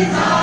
It's